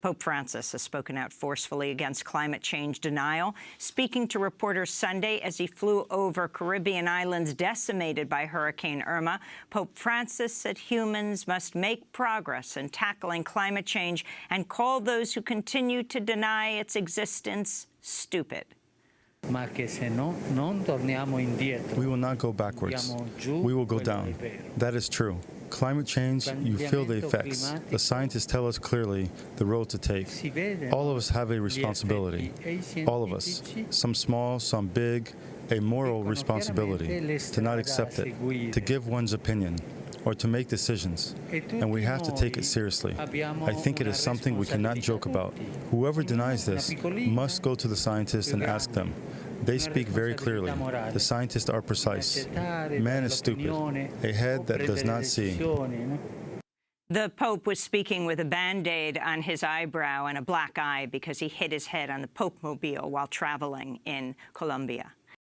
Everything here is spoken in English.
Pope Francis has spoken out forcefully against climate change denial, speaking to reporters Sunday as he flew over Caribbean islands decimated by Hurricane Irma. Pope Francis said humans must make progress in tackling climate change and called those who continue to deny its existence stupid. We will not go backwards. We will go down. That is true. Climate change, you feel the effects. The scientists tell us clearly the road to take. All of us have a responsibility. All of us. Some small, some big, a moral responsibility to not accept it, to give one's opinion, or to make decisions. And we have to take it seriously. I think it is something we cannot joke about. Whoever denies this must go to the scientists and ask them. They speak very clearly. The scientists are precise. Man is stupid, a head that does not see. The Pope was speaking with a Band-Aid on his eyebrow and a black eye because he hit his head on the Pope Mobile while traveling in Colombia.